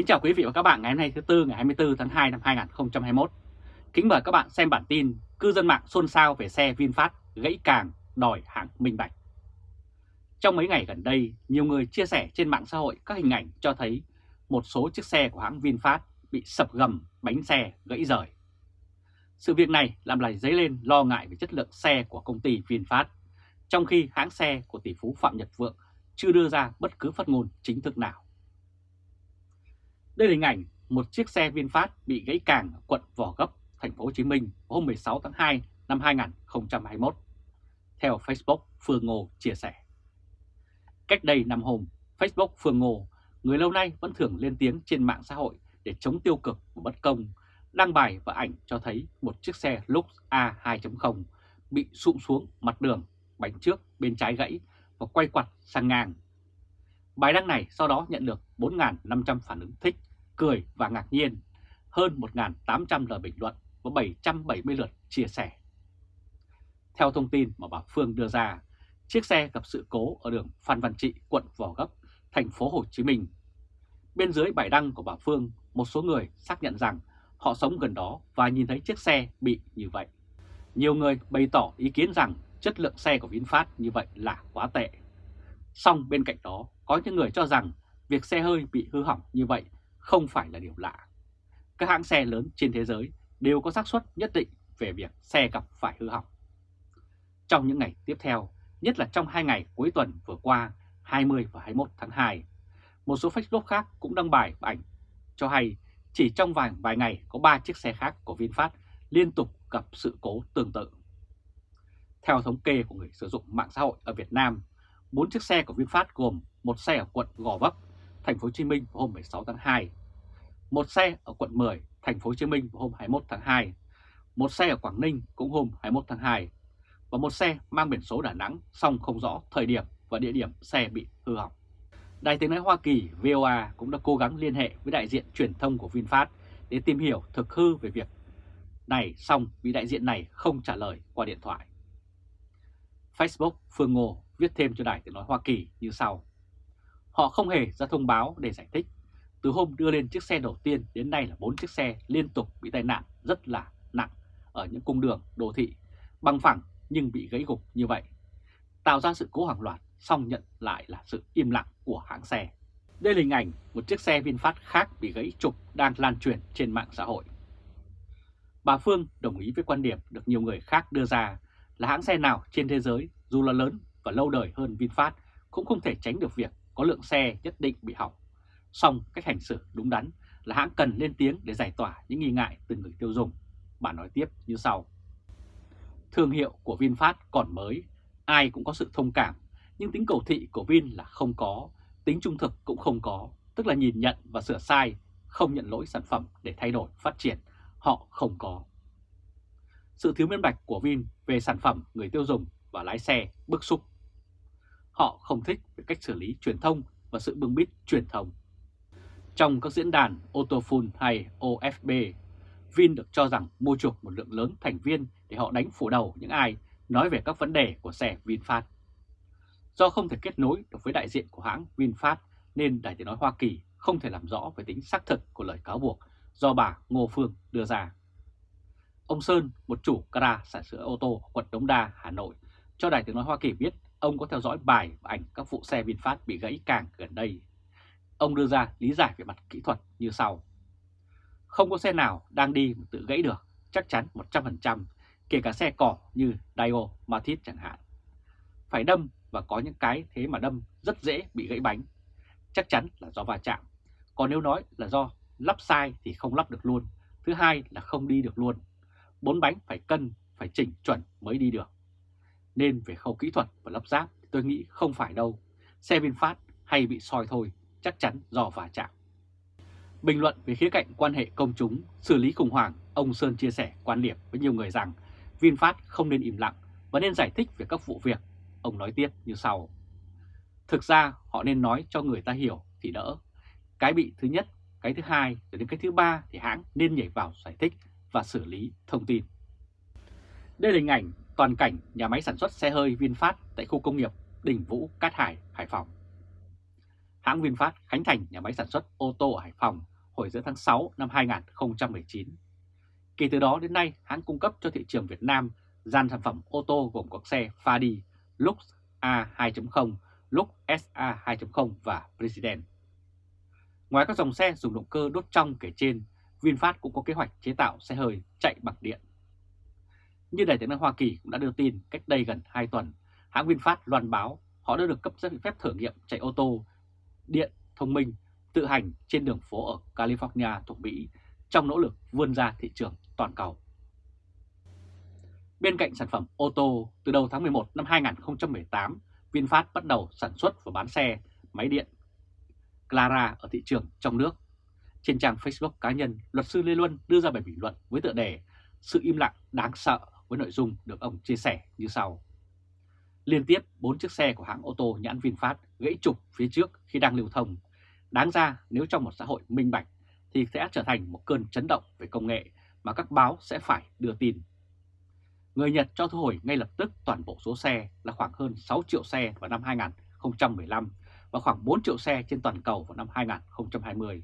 Kính chào quý vị và các bạn ngày hôm nay thứ Tư ngày 24 tháng 2 năm 2021. Kính mời các bạn xem bản tin cư dân mạng xôn xao về xe VinFast gãy càng đòi hãng minh bạch. Trong mấy ngày gần đây, nhiều người chia sẻ trên mạng xã hội các hình ảnh cho thấy một số chiếc xe của hãng VinFast bị sập gầm bánh xe gãy rời. Sự việc này làm lại dấy lên lo ngại về chất lượng xe của công ty VinFast, trong khi hãng xe của tỷ phú Phạm Nhật Vượng chưa đưa ra bất cứ phát ngôn chính thức nào. Đây là hình ảnh một chiếc xe VinFast bị gãy càng ở quận vỏ Gấp, thành phố Hồ Chí Minh hôm 16 tháng 2 năm 2021. Theo Facebook, Phương Ngô chia sẻ. Cách đây năm hôm, Facebook Phương Ngô, người lâu nay vẫn thường lên tiếng trên mạng xã hội để chống tiêu cực và bất công, đăng bài và ảnh cho thấy một chiếc xe Lux A2.0 bị sụm xuống mặt đường, bánh trước bên trái gãy và quay quặt sang ngang. Bài đăng này sau đó nhận được 4.500 phản ứng thích, cười và ngạc nhiên, hơn 1.800 lời bình luận và 770 lượt chia sẻ. Theo thông tin mà bà Phương đưa ra, chiếc xe gặp sự cố ở đường Phan Văn Trị, quận Gò Gấp, thành phố Hồ Chí Minh. Bên dưới bài đăng của bà Phương, một số người xác nhận rằng họ sống gần đó và nhìn thấy chiếc xe bị như vậy. Nhiều người bày tỏ ý kiến rằng chất lượng xe của VinFast như vậy là quá tệ. Song bên cạnh đó, có những người cho rằng việc xe hơi bị hư hỏng như vậy không phải là điều lạ. Các hãng xe lớn trên thế giới đều có xác suất nhất định về việc xe gặp phải hư hỏng. Trong những ngày tiếp theo, nhất là trong hai ngày cuối tuần vừa qua 20 và 21 tháng 2, một số Facebook khác cũng đăng bài và ảnh cho hay chỉ trong vài vài ngày có 3 chiếc xe khác của VinFast liên tục gặp sự cố tương tự. Theo thống kê của người sử dụng mạng xã hội ở Việt Nam, 4 chiếc xe của VinFast gồm một xe ở quận Gò Vấp, thành phố Hồ Chí Minh vào hôm 16 tháng 2, một xe ở quận 10, thành phố Hồ Chí Minh vào hôm 21 tháng 2, một xe ở Quảng Ninh cũng hôm 21 tháng 2 và một xe mang biển số Đà Nẵng song không rõ thời điểm và địa điểm xe bị hư hỏng. Đài tiếng nói Hoa Kỳ VOA cũng đã cố gắng liên hệ với đại diện truyền thông của VinFast để tìm hiểu thực hư về việc này song vị đại diện này không trả lời qua điện thoại. Facebook Phương Ngô viết thêm cho Đài tiếng nói Hoa Kỳ như sau. Họ không hề ra thông báo để giải thích. Từ hôm đưa lên chiếc xe đầu tiên đến nay là 4 chiếc xe liên tục bị tai nạn rất là nặng ở những cung đường đô thị, bằng phẳng nhưng bị gãy gục như vậy. Tạo ra sự cố hàng loạt, xong nhận lại là sự im lặng của hãng xe. Đây là hình ảnh một chiếc xe VinFast khác bị gãy trục đang lan truyền trên mạng xã hội. Bà Phương đồng ý với quan điểm được nhiều người khác đưa ra là hãng xe nào trên thế giới dù là lớn và lâu đời hơn VinFast cũng không thể tránh được việc có lượng xe nhất định bị hỏng. Song cách hành xử đúng đắn là hãng cần lên tiếng để giải tỏa những nghi ngại từ người tiêu dùng. Bà nói tiếp như sau. Thương hiệu của VinFast còn mới, ai cũng có sự thông cảm, nhưng tính cầu thị của Vin là không có, tính trung thực cũng không có, tức là nhìn nhận và sửa sai, không nhận lỗi sản phẩm để thay đổi, phát triển, họ không có. Sự thiếu minh bạch của Vin về sản phẩm người tiêu dùng và lái xe bức xúc. Họ không thích về cách xử lý truyền thông và sự bưng bít truyền thông. Trong các diễn đàn Autofun hay OFB, Vin được cho rằng mua chuộc một lượng lớn thành viên để họ đánh phủ đầu những ai nói về các vấn đề của xe VinFast. Do không thể kết nối được với đại diện của hãng VinFast nên Đài tiếng nói Hoa Kỳ không thể làm rõ về tính xác thực của lời cáo buộc do bà Ngô Phương đưa ra. Ông Sơn, một chủ gara sản sửa ô tô quận Đống Đa, Hà Nội, cho Đài tiếng nói Hoa Kỳ biết ông có theo dõi bài và ảnh các vụ xe VinFast bị gãy càng gần đây. Ông đưa ra lý giải về mặt kỹ thuật như sau. Không có xe nào đang đi mà tự gãy được, chắc chắn 100%, kể cả xe cỏ như Dio, Matiz chẳng hạn. Phải đâm và có những cái thế mà đâm rất dễ bị gãy bánh. Chắc chắn là do va chạm. Còn nếu nói là do lắp sai thì không lắp được luôn. Thứ hai là không đi được luôn. Bốn bánh phải cân, phải chỉnh chuẩn mới đi được. Nên về khâu kỹ thuật và lắp ráp tôi nghĩ không phải đâu. Xe VinFast hay bị soi thôi, chắc chắn do va chạm. Bình luận về khía cạnh quan hệ công chúng, xử lý khủng hoảng, ông Sơn chia sẻ quan điểm với nhiều người rằng VinFast không nên im lặng và nên giải thích về các vụ việc. Ông nói tiếp như sau. Thực ra họ nên nói cho người ta hiểu thì đỡ. Cái bị thứ nhất, cái thứ hai, rồi đến cái thứ ba thì hãng nên nhảy vào giải thích và xử lý thông tin. Đây là hình ảnh toàn cảnh nhà máy sản xuất xe hơi VinFast tại khu công nghiệp Đình Vũ, Cát Hải, Hải Phòng. hãng VinFast khánh thành nhà máy sản xuất ô tô ở Hải Phòng hồi giữa tháng 6 năm 2019. Kể từ đó đến nay, hãng cung cấp cho thị trường Việt Nam dàn sản phẩm ô tô gồm các xe Fadi, Lux A2.0, Lux SA 2.0 và President. Ngoài các dòng xe dùng động cơ đốt trong kể trên, VinFast cũng có kế hoạch chế tạo xe hơi chạy bằng điện. Như Đài tiếng nói Hoa Kỳ cũng đã đưa tin cách đây gần 2 tuần, hãng VinFast loan báo họ đã được cấp giấy phép thử nghiệm chạy ô tô điện thông minh tự hành trên đường phố ở California thuộc Mỹ trong nỗ lực vươn ra thị trường toàn cầu. Bên cạnh sản phẩm ô tô, từ đầu tháng 11 năm 2018, VinFast bắt đầu sản xuất và bán xe máy điện Clara ở thị trường trong nước. Trên trang Facebook cá nhân, luật sư Lê Luân đưa ra bài bình luận với tựa đề Sự im lặng đáng sợ với nội dung được ông chia sẻ như sau. Liên tiếp 4 chiếc xe của hãng ô tô nhãn VinFast gãy trục phía trước khi đang lưu thông. Đáng ra nếu trong một xã hội minh bạch thì sẽ trở thành một cơn chấn động về công nghệ mà các báo sẽ phải đưa tin. Người Nhật cho thu hồi ngay lập tức toàn bộ số xe là khoảng hơn 6 triệu xe vào năm 2015 và khoảng 4 triệu xe trên toàn cầu vào năm 2020.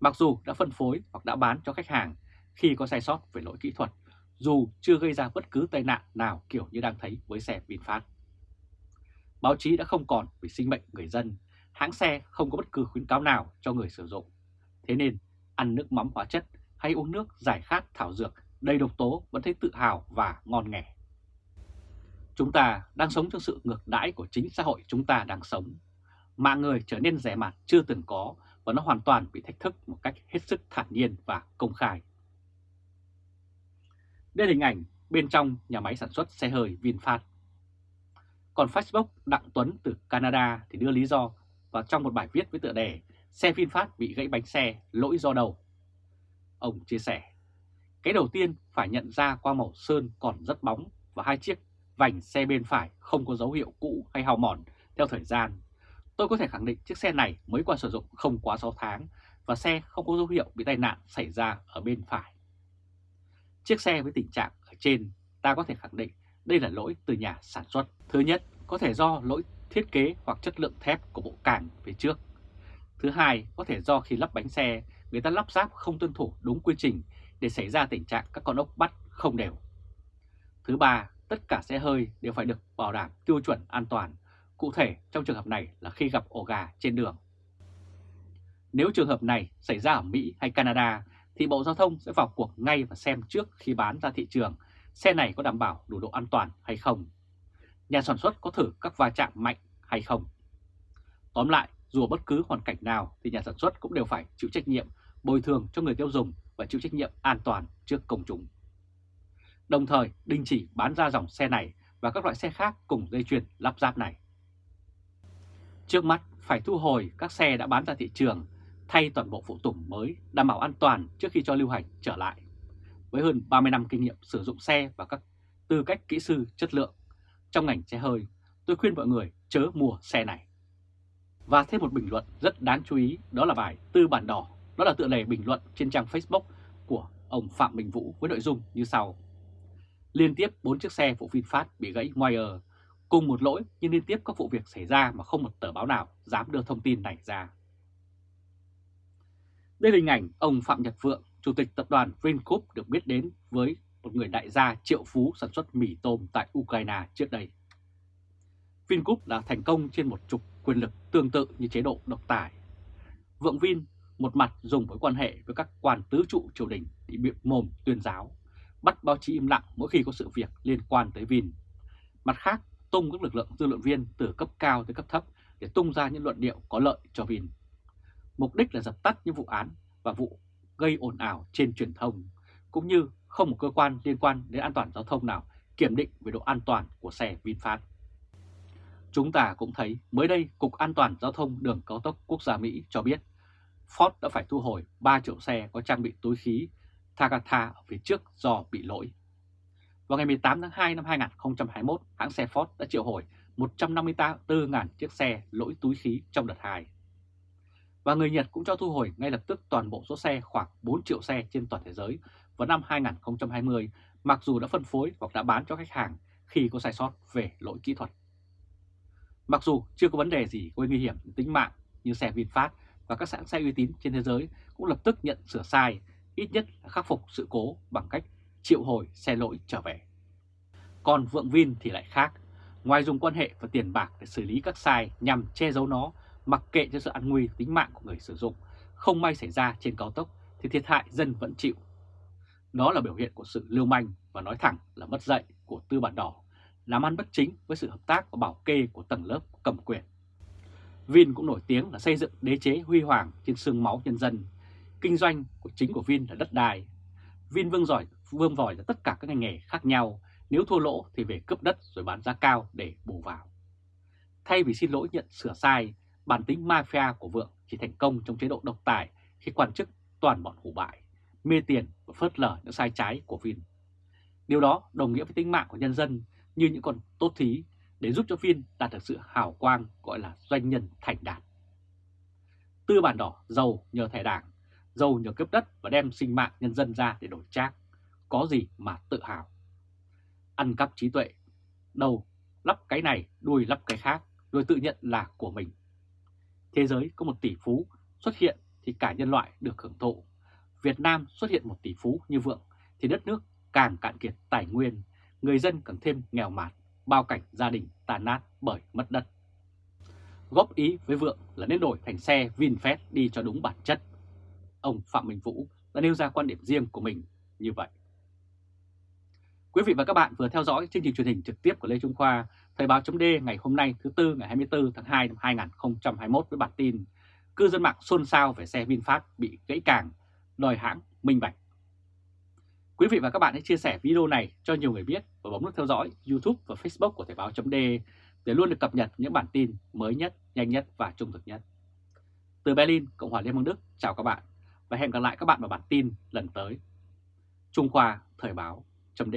Mặc dù đã phân phối hoặc đã bán cho khách hàng khi có sai sót về lỗi kỹ thuật, dù chưa gây ra bất cứ tai nạn nào kiểu như đang thấy với xe VinFast. Báo chí đã không còn vì sinh mệnh người dân, hãng xe không có bất cứ khuyến cáo nào cho người sử dụng. Thế nên, ăn nước mắm hóa chất hay uống nước giải khát thảo dược đầy độc tố vẫn thấy tự hào và ngon nghẻ. Chúng ta đang sống trong sự ngược đãi của chính xã hội chúng ta đang sống. Mạng người trở nên rẻ mạt chưa từng có và nó hoàn toàn bị thách thức một cách hết sức thản nhiên và công khai. Đây là hình ảnh bên trong nhà máy sản xuất xe hơi VinFast. Còn Facebook Đặng Tuấn từ Canada thì đưa lý do vào trong một bài viết với tựa đề Xe VinFast bị gãy bánh xe, lỗi do đầu", Ông chia sẻ, cái đầu tiên phải nhận ra qua màu sơn còn rất bóng và hai chiếc vành xe bên phải không có dấu hiệu cũ hay hao mòn theo thời gian. Tôi có thể khẳng định chiếc xe này mới qua sử dụng không quá 6 tháng và xe không có dấu hiệu bị tai nạn xảy ra ở bên phải. Chiếc xe với tình trạng ở trên ta có thể khẳng định đây là lỗi từ nhà sản xuất. Thứ nhất, có thể do lỗi thiết kế hoặc chất lượng thép của bộ càng phía trước. Thứ hai, có thể do khi lắp bánh xe, người ta lắp ráp không tuân thủ đúng quy trình để xảy ra tình trạng các con ốc bắt không đều. Thứ ba, tất cả xe hơi đều phải được bảo đảm tiêu chuẩn an toàn, cụ thể trong trường hợp này là khi gặp ổ gà trên đường. Nếu trường hợp này xảy ra ở Mỹ hay Canada thì Bộ Giao thông sẽ vào cuộc ngay và xem trước khi bán ra thị trường xe này có đảm bảo đủ độ an toàn hay không. Nhà sản xuất có thử các va chạm mạnh hay không. Tóm lại, dù ở bất cứ hoàn cảnh nào thì nhà sản xuất cũng đều phải chịu trách nhiệm bồi thường cho người tiêu dùng và chịu trách nhiệm an toàn trước công chúng. Đồng thời đình chỉ bán ra dòng xe này và các loại xe khác cùng dây chuyền lắp ráp này. Trước mắt phải thu hồi các xe đã bán ra thị trường, thay toàn bộ phụ tùng mới đảm bảo an toàn trước khi cho lưu hành trở lại. Với hơn 30 năm kinh nghiệm sử dụng xe và các tư cách kỹ sư chất lượng trong ngành xe hơi, tôi khuyên mọi người chớ mua xe này. Và thêm một bình luận rất đáng chú ý đó là bài Tư bản đỏ, đó là tựa đề bình luận trên trang Facebook của ông Phạm Bình Vũ với nội dung như sau. Liên tiếp 4 chiếc xe vụ VinFast bị gãy wire, cùng một lỗi nhưng liên tiếp các vụ việc xảy ra mà không một tờ báo nào dám đưa thông tin này ra. Đây là hình ảnh ông Phạm Nhật Vượng, Chủ tịch tập đoàn Vingroup được biết đến với một người đại gia triệu phú sản xuất mì tôm tại Ukraine trước đây. Vingroup đã thành công trên một trục quyền lực tương tự như chế độ độc tài. Vượng Vin một mặt dùng mối quan hệ với các quan tứ trụ triều đình để biện mồm tuyên giáo, bắt báo chí im lặng mỗi khi có sự việc liên quan tới Vin. Mặt khác, tung các lực lượng dư luận viên từ cấp cao tới cấp thấp để tung ra những luận điệu có lợi cho Vin. Mục đích là dập tắt những vụ án và vụ gây ồn ào trên truyền thông, cũng như không một cơ quan liên quan đến an toàn giao thông nào kiểm định về độ an toàn của xe VinFast. Chúng ta cũng thấy mới đây Cục An toàn Giao thông Đường Cao tốc Quốc gia Mỹ cho biết Ford đã phải thu hồi 3 triệu xe có trang bị túi khí Takata ở phía trước do bị lỗi. Vào ngày 18 tháng 2 năm 2021, hãng xe Ford đã triệu hồi 154.000 chiếc xe lỗi túi khí trong đợt 2. Và người Nhật cũng cho thu hồi ngay lập tức toàn bộ số xe khoảng 4 triệu xe trên toàn thế giới vào năm 2020 mặc dù đã phân phối hoặc đã bán cho khách hàng khi có sai sót về lỗi kỹ thuật. Mặc dù chưa có vấn đề gì gây nguy hiểm tính mạng như xe VinFast và các hãng xe uy tín trên thế giới cũng lập tức nhận sửa sai, ít nhất là khắc phục sự cố bằng cách triệu hồi xe lỗi trở về. Còn Vượng Vin thì lại khác, ngoài dùng quan hệ và tiền bạc để xử lý các sai nhằm che giấu nó, mặc kệ cho sự an nguy tính mạng của người sử dụng, không may xảy ra trên cao tốc thì thiệt hại dân vẫn chịu. Đó là biểu hiện của sự lưu manh và nói thẳng là mất dạy của tư bản đỏ, làm ăn bất chính với sự hợp tác và bảo kê của tầng lớp cầm quyền. Vin cũng nổi tiếng là xây dựng đế chế huy hoàng trên xương máu nhân dân. Kinh doanh của chính của Vin là đất đai. Vin vương giỏi vương vòi ra tất cả các ngành nghề khác nhau, nếu thua lỗ thì về cướp đất rồi bán giá cao để bù vào. Thay vì xin lỗi nhận sửa sai, bản tính mafia của Vượng chỉ thành công trong chế độ độc tài khi quan chức toàn bọn hủ bại, mê tiền và phớt lờ những sai trái của Vin. Điều đó đồng nghĩa với tính mạng của nhân dân như những con tốt thí để giúp cho Vin đạt được sự hào quang gọi là doanh nhân thành đạt. Tư bản đỏ giàu nhờ thẻ đảng, giàu nhờ cướp đất và đem sinh mạng nhân dân ra để đổi trác, có gì mà tự hào. Ăn cắp trí tuệ, đầu lắp cái này, đuôi lắp cái khác, rồi tự nhận là của mình. Thế giới có một tỷ phú xuất hiện thì cả nhân loại được hưởng thụ. Việt Nam xuất hiện một tỷ phú như Vượng thì đất nước càng cạn kiệt tài nguyên, người dân càng thêm nghèo mạt, bao cảnh gia đình tàn nát bởi mất đất. Góp ý với Vượng là nên đổi thành xe VinFast đi cho đúng bản chất. Ông Phạm Minh Vũ đã nêu ra quan điểm riêng của mình như vậy. Quý vị và các bạn vừa theo dõi chương trình truyền hình trực tiếp của Lê Trung Khoa, Thời báo chấm ngày hôm nay thứ Tư ngày 24 tháng 2 năm 2021 với bản tin Cư dân mạng xôn xao về xe VinFast bị gãy càng, đòi hãng minh bạch. Quý vị và các bạn hãy chia sẻ video này cho nhiều người biết và bấm nút theo dõi YouTube và Facebook của Thời báo chấm để luôn được cập nhật những bản tin mới nhất, nhanh nhất và trung thực nhất. Từ Berlin, Cộng hòa Liên bang Đức, chào các bạn và hẹn gặp lại các bạn vào bản tin lần tới. Trung Khoa Thời báo chấm